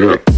Yeah.